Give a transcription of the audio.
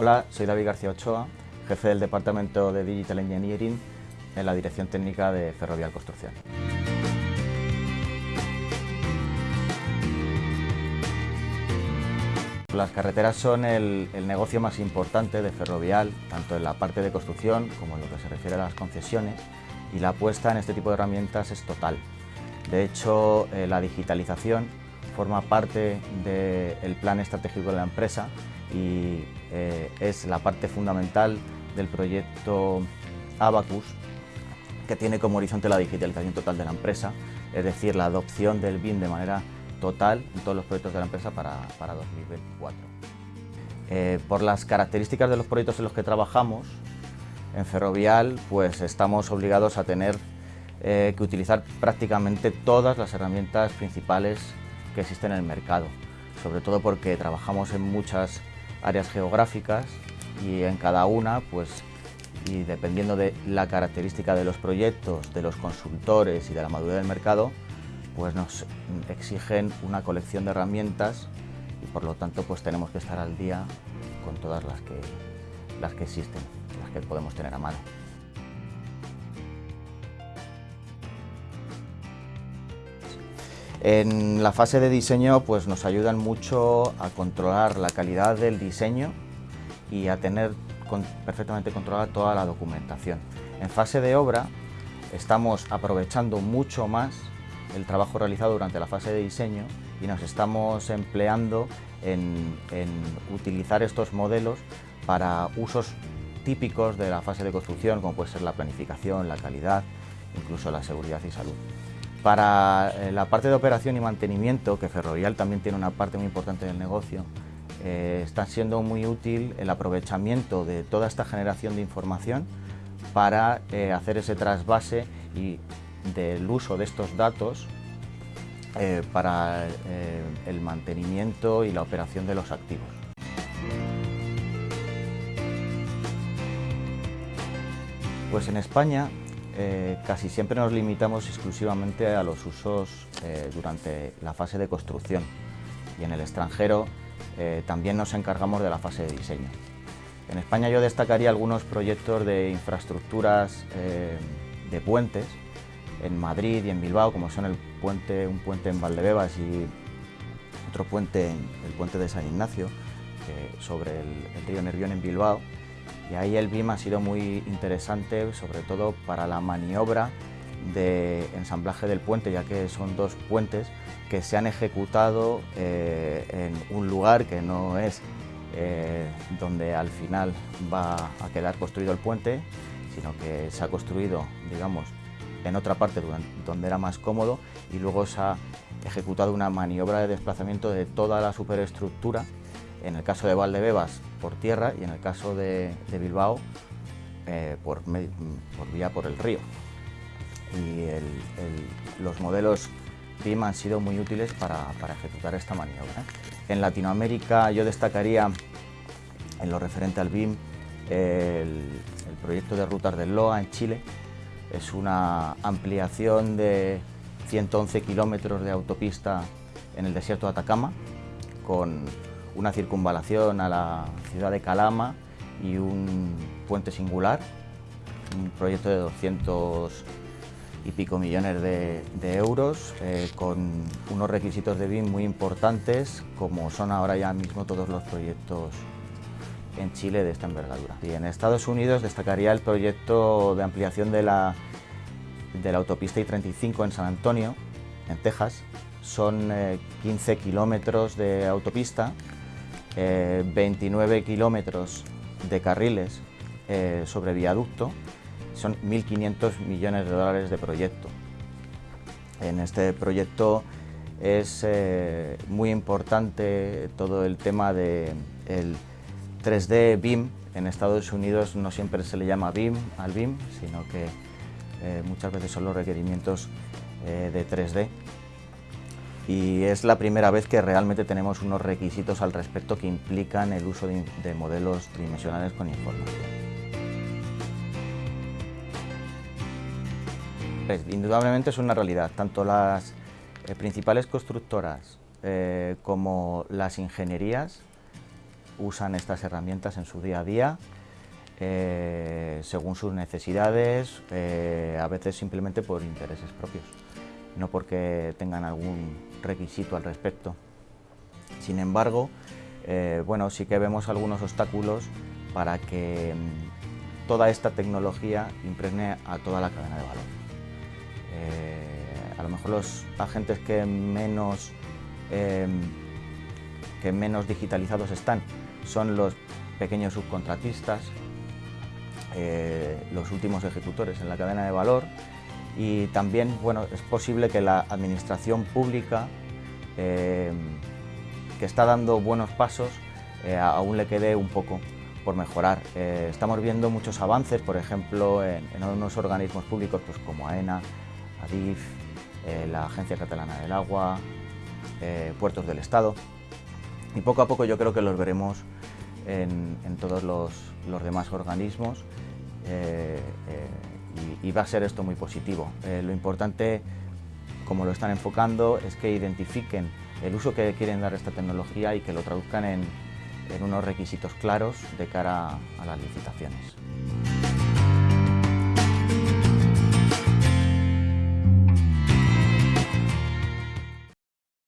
Hola, soy David García Ochoa, jefe del Departamento de Digital Engineering en la Dirección Técnica de Ferrovial Construcción. Las carreteras son el, negocio más importante de Ferrovial, tanto en la parte de construcción como en lo que se refiere a las concesiones, y la apuesta en este tipo de herramientas es total. De hecho, eh, la digitalización forma parte del plan estratégico de la empresa y eh, es la parte fundamental del proyecto Abacus, que tiene como horizonte la digitalización total de la empresa, es decir, la adopción del BIM de manera total en todos los proyectos de la empresa para, 2024. Eh, por las características de los proyectos en los que trabajamos, en Ferrovial pues estamos obligados a tener eh, que utilizar prácticamente todas las herramientas principales que existen en el mercado, sobre todo porque trabajamos en muchas áreas geográficas y en cada una pues y dependiendo de la característica de los proyectos, de los consultores y de la madurez del mercado, pues nos exigen una colección de herramientas y por lo tanto pues tenemos que estar al día con todas las que, las que existen, las que podemos tener a mano. En la fase de diseño pues nos ayudan mucho a controlar la calidad del diseño y a tener perfectamente controlada toda la documentación. En fase de obra estamos aprovechando mucho más el trabajo realizado durante la fase de diseño y nos estamos empleando en, utilizar estos modelos para usos típicos de la fase de construcción, como puede ser la planificación, la calidad, incluso la seguridad y salud. Para eh, la parte de operación y mantenimiento, que Ferrovial también tiene una parte muy importante del negocio, eh, está siendo muy útil el aprovechamiento de toda esta generación de información para eh, hacer ese trasvase y del uso de estos datos para el mantenimiento y la operación de los activos. Pues en España eh, casi siempre nos limitamos exclusivamente a los usos durante la fase de construcción y en el extranjero también nos encargamos de la fase de diseño. En España yo destacaría algunos proyectos de infraestructuras de puentes en Madrid y en Bilbao, como son el puente, un puente en Valdebebas y otro puente, el puente de San Ignacio, sobre el, río Nervión en Bilbao. Y ahí el BIM ha sido muy interesante, sobre todo para la maniobra de ensamblaje del puente, ya que son dos puentes que se han ejecutado eh, en un lugar que no es eh, donde al final va a quedar construido el puente, sino que se ha construido, digamos, en otra parte donde era más cómodo y luego se ha ejecutado una maniobra de desplazamiento de toda la superestructura, en el caso de Valdebebas por tierra y en el caso de, Bilbao eh, por, vía por el río. Y los modelos BIM han sido muy útiles para, ejecutar esta maniobra. En Latinoamérica yo destacaría en lo referente al BIM el, el proyecto de rutas del LOA en Chile, es una ampliación de 111 kilómetros de autopista en el desierto de Atacama, con una circunvalación a la ciudad de Calama y un puente singular, un proyecto de 200 y pico millones de, euros, eh, con unos requisitos de BIM muy importantes, como son ahora ya mismo todos los proyectos en Chile de esta envergadura. Y en Estados Unidos destacaría el proyecto de ampliación de la, de la autopista I-35 en San Antonio, en Texas. Son 15 eh, kilómetros de autopista, 29 eh, kilómetros de carriles eh, sobre viaducto, son 1.500 millones de dólares de proyecto. En este proyecto es muy importante todo el tema del 3D BIM, en Estados Unidos no siempre se le llama BIM al BIM, sino que eh, muchas veces son los requerimientos eh, de 3D. Y es la primera vez que realmente tenemos unos requisitos al respecto que implican el uso de, modelos tridimensionales con información. Pues, indudablemente es una realidad, tanto las eh, principales constructoras como las ingenierías usan estas herramientas en su día a día, eh, según sus necesidades, eh, a veces simplemente por intereses propios, no porque tengan algún requisito al respecto. Sin embargo, eh, bueno, sí que vemos algunos obstáculos para que mm, toda esta tecnología impregne a toda la cadena de valor. a lo mejor los agentes que menos em, que menos digitalizados están son los pequeños subcontratistas, eh, los últimos ejecutores en la cadena de valor y también bueno, es posible que la administración pública eh, que está dando buenos pasos eh, aún le quede un poco por mejorar. estamos viendo muchos avances, por ejemplo, en, en unos organismos públicos pues, como AENA, ADIF, la Agencia Catalana del Agua, Puertos del Estado, y poco a poco yo creo que los veremos en, todos los, demás organismos y, va a ser esto muy positivo. Eh, lo importante, como lo están enfocando, es que identifiquen el uso que quieren dar a esta tecnología y que lo traduzcan en unos requisitos claros de cara a las licitaciones.